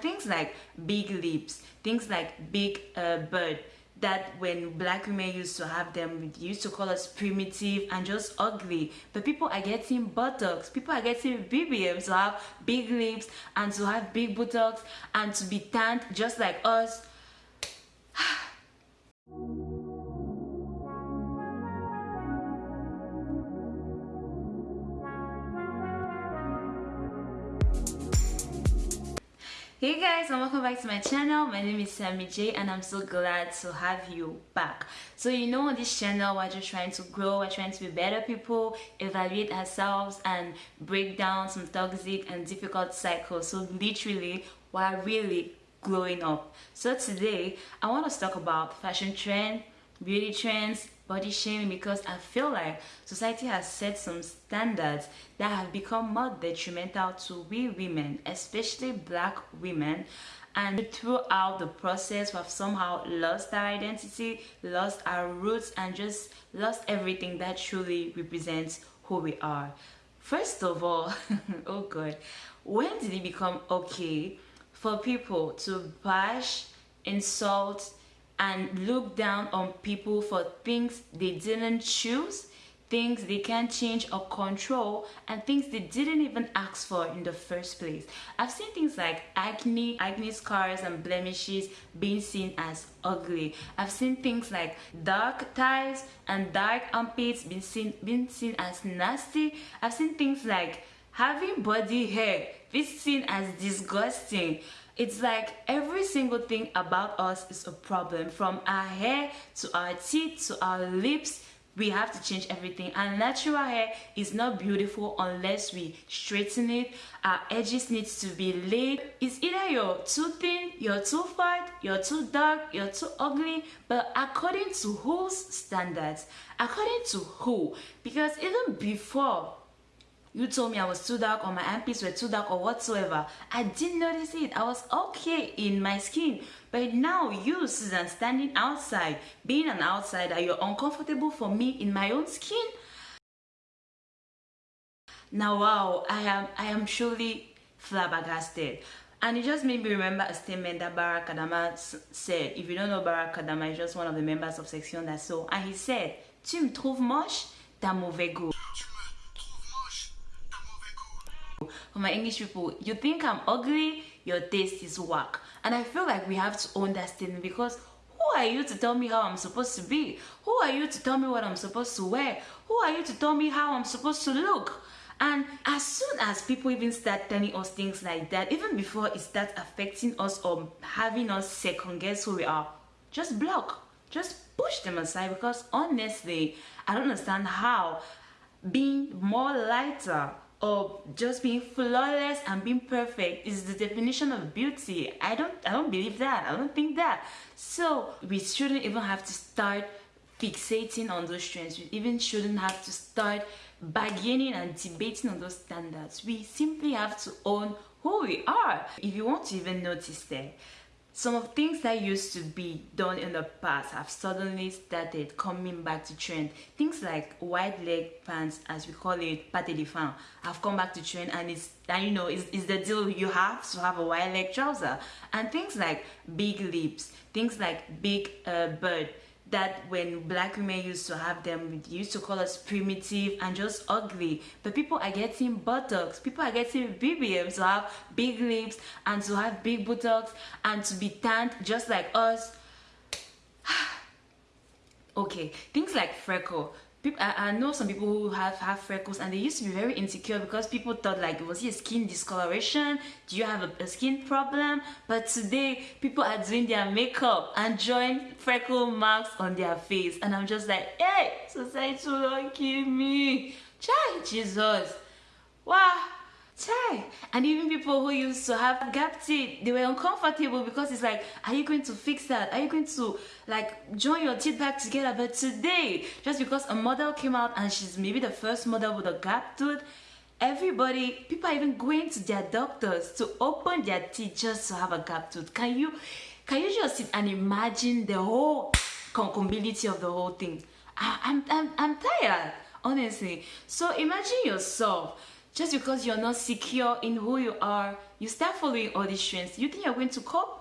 things like big lips things like big uh, bird that when black women used to have them used to call us primitive and just ugly. But people are getting buttocks. People are getting bbms to have big lips and to have big buttocks and to be tanned just like us Hey guys and welcome back to my channel. My name is Sammy J and I'm so glad to have you back. So you know on this channel we're just trying to grow, we're trying to be better people, evaluate ourselves and break down some toxic and difficult cycles. So literally we're really growing up. So today I want to talk about fashion trend, beauty trends, body shaming because I feel like society has set some standards that have become more detrimental to we women, especially black women. And throughout the process, we have somehow lost our identity, lost our roots, and just lost everything that truly represents who we are. First of all, oh god, when did it become okay for people to bash, insult, and look down on people for things they didn't choose things they can't change or control and things they didn't even ask for in the first place. I've seen things like acne acne scars and blemishes being seen as ugly. I've seen things like dark thighs and dark armpits being seen being seen as nasty. I've seen things like having body hair being seen as disgusting. It's like every single thing about us is a problem. From our hair to our teeth to our lips we have to change everything. And natural hair is not beautiful unless we straighten it. Our edges needs to be laid. It's either you're too thin you're too fat you're too dark you're too ugly. But according to whose standards? According to who? Because even before you told me I was too dark or my armpits were too dark or whatsoever. I didn't notice it. I was okay in my skin. But now you, Susan, standing outside, being an outsider, you're uncomfortable for me in my own skin. Now, wow, I am, I am truly flabbergasted. And it just made me remember a statement that Barack Adama said. If you don't know Barack Adama, he's just one of the members of Sexion d'Assaut. And he said, Tu me trouves moche, t'as mauvais goût. For my English people, you think I'm ugly, your taste is whack. And I feel like we have to own that statement because who are you to tell me how I'm supposed to be? Who are you to tell me what I'm supposed to wear? Who are you to tell me how I'm supposed to look? And as soon as people even start telling us things like that, even before it starts affecting us or having us second guess who we are, just block. Just push them aside because honestly, I don't understand how being more lighter or just being flawless and being perfect is the definition of beauty. I don't i don't believe that. I don't think that. So we shouldn't even have to start fixating on those trends. We even shouldn't have to start bargaining and debating on those standards. We simply have to own who we are. If you want to even notice that some of things that used to be done in the past have suddenly started coming back to trend. Things like wide leg pants, as we call it, pate de fin, have come back to trend and it's, and you know, it's, it's the deal you have to have a wide leg trouser. And things like big lips, things like big uh, bird, that when black women used to have them used to call us primitive and just ugly. But people are getting buttocks. People are getting bbms to have big lips and to have big buttocks and to be tanned just like us. Okay things like freckle people, I, I, know some people who have have freckles and they used to be very insecure because people thought like was it a skin discoloration? Do you have a, a skin problem? But today people are doing their makeup and drawing freckle marks on their face. And i'm just like hey society don't kill me. Child jesus. Wow Chai. And even people who used to have gap teeth, they were uncomfortable because it's like, are you going to fix that? Are you going to like join your teeth back together? But today, just because a model came out and she's maybe the first model with a gap tooth, everybody, people are even going to their doctors to open their teeth just to have a gap tooth. Can you, can you just sit and imagine the whole concomitability of the whole thing? I, I'm, I'm, I'm tired, honestly. So imagine yourself just because you're not secure in who you are you start following all these trends you think you're going to cope?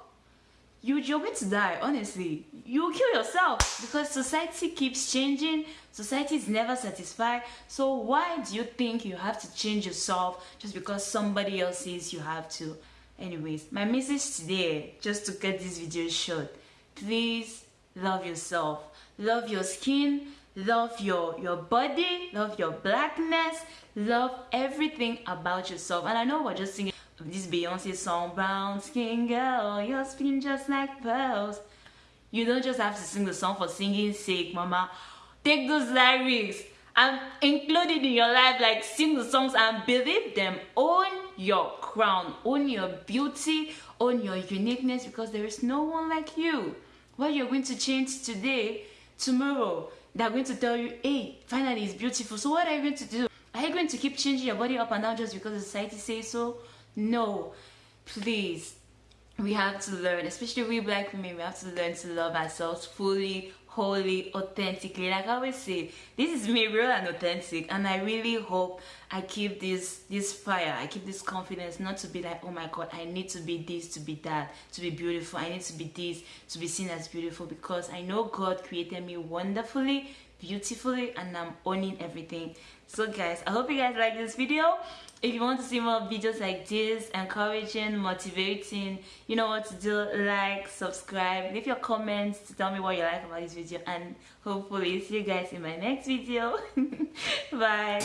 You, you're going to die honestly. You kill yourself because society keeps changing. Society is never satisfied. So why do you think you have to change yourself just because somebody else says you have to? Anyways my message today just to get this video short please love yourself. Love your skin love your your body love your blackness love everything about yourself. And i know we're just singing this beyonce song brown skin girl your skin just like pearls. You don't just have to sing the song for singing sake mama. Take those lyrics and include it in your life like sing the songs and believe them own your crown own your beauty own your uniqueness because there is no one like you. What you're going to change today tomorrow they're going to tell you hey finally it's beautiful. So what are you going to do? Are you going to keep changing your body up and down just because society says so? No. Please. We have to learn especially we black women we have to learn to love ourselves fully wholly authentically like i always say this is me real and authentic and i really hope i keep this this fire i keep this confidence not to be like oh my god i need to be this to be that to be beautiful. I need to be this to be seen as beautiful because i know god created me wonderfully beautifully and i'm owning everything. So guys i hope you guys like this video. If you want to see more videos like this encouraging motivating you know what to do like subscribe leave your comments to tell me what you like about this video and hopefully see you guys in my next video. Bye